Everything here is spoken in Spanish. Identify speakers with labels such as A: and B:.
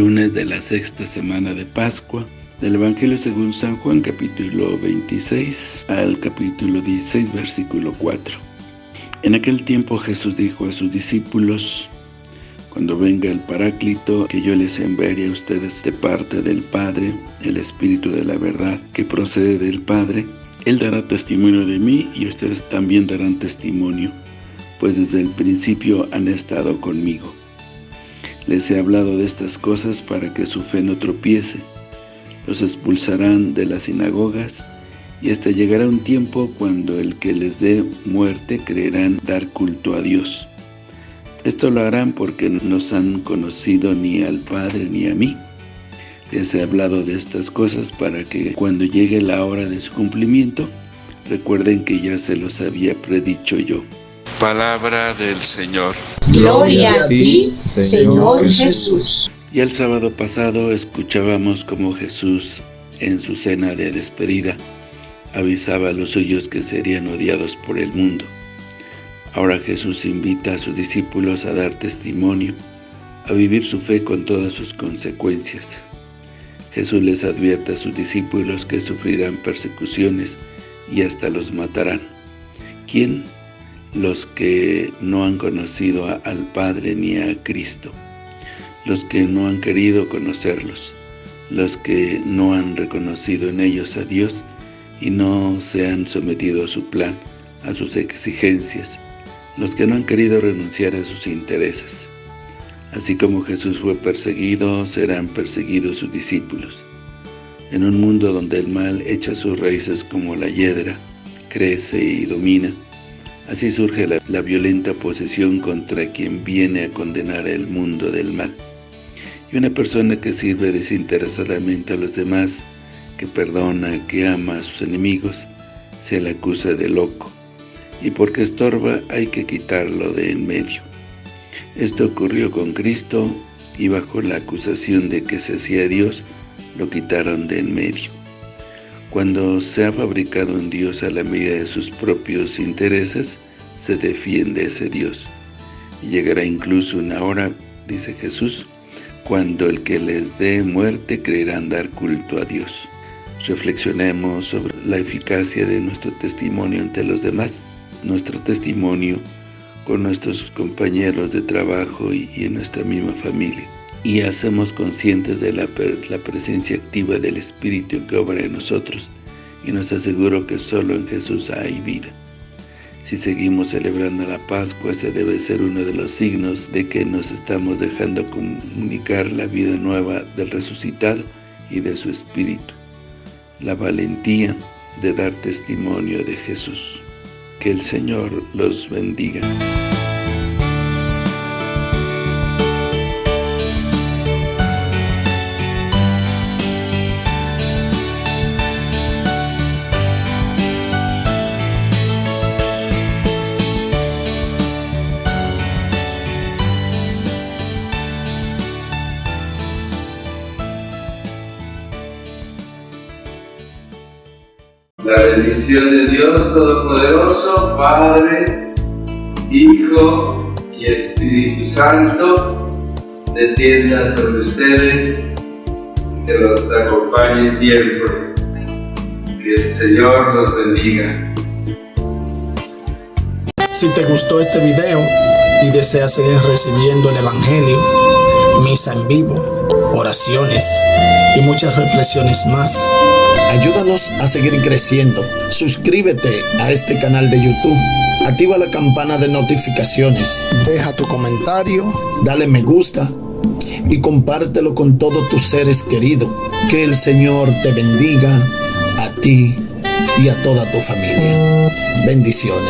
A: lunes de la sexta semana de Pascua, del Evangelio según San Juan, capítulo 26 al capítulo 16, versículo 4. En aquel tiempo Jesús dijo a sus discípulos, Cuando venga el Paráclito, que yo les enviaré a ustedes de parte del Padre, el Espíritu de la verdad, que procede del Padre, Él dará testimonio de mí y ustedes también darán testimonio, pues desde el principio han estado conmigo. Les he hablado de estas cosas para que su fe no tropiece. Los expulsarán de las sinagogas, y hasta llegará un tiempo cuando el que les dé muerte creerán dar culto a Dios. Esto lo harán porque no nos han conocido ni al Padre ni a mí. Les he hablado de estas cosas para que cuando llegue la hora de su cumplimiento, recuerden que ya se los había predicho yo.
B: Palabra del Señor.
C: Gloria a ti, Señor Jesús.
A: Y el sábado pasado escuchábamos como Jesús, en su cena de despedida, avisaba a los suyos que serían odiados por el mundo. Ahora Jesús invita a sus discípulos a dar testimonio, a vivir su fe con todas sus consecuencias. Jesús les advierte a sus discípulos que sufrirán persecuciones y hasta los matarán. ¿Quién? Los que no han conocido al Padre ni a Cristo, los que no han querido conocerlos, los que no han reconocido en ellos a Dios y no se han sometido a su plan, a sus exigencias, los que no han querido renunciar a sus intereses. Así como Jesús fue perseguido, serán perseguidos sus discípulos. En un mundo donde el mal echa sus raíces como la hiedra, crece y domina, así surge la, violenta posesión contra quien viene a condenar el mundo del mal. Y una persona que sirve desinteresadamente a los demás, que perdona, que ama a sus enemigos, se le acusa de loco, y porque estorba hay que quitarlo de en medio. Esto ocurrió con Cristo, y bajo la acusación de que se hacía Dios, lo quitaron de en medio. Cuando se ha fabricado un Dios a la medida de sus propios intereses, se defiende ese Dios. Llegará incluso una hora, dice Jesús, cuando el que les dé muerte creerán dar culto a Dios. Reflexionemos sobre la eficacia de nuestro testimonio ante los demás, nuestro testimonio con nuestros compañeros de trabajo y, en nuestra misma familia. Y hacemos conscientes de la, la presencia activa del Espíritu que obra en nosotros y nos aseguro que solo en Jesús hay vida. Si seguimos celebrando la Pascua, ese debe ser uno de los signos de que nos estamos dejando comunicar la vida nueva del resucitado y de su Espíritu la valentía de dar testimonio de Jesús. Que el Señor los bendiga.
D: La bendición de Dios Todopoderoso, Padre, Hijo y Espíritu Santo, descienda sobre ustedes, que los acompañe siempre. Que el Señor los bendiga.
E: Si te gustó este video y deseas seguir recibiendo el Evangelio, misa en vivo, oraciones y muchas reflexiones más, Ayúdanos a seguir creciendo. Suscríbete a este canal de YouTube. Activa la campana de notificaciones. Deja tu comentario. Dale me gusta. Y compártelo con todos tus seres queridos. Que el Señor te bendiga a ti y a toda tu familia. Bendiciones.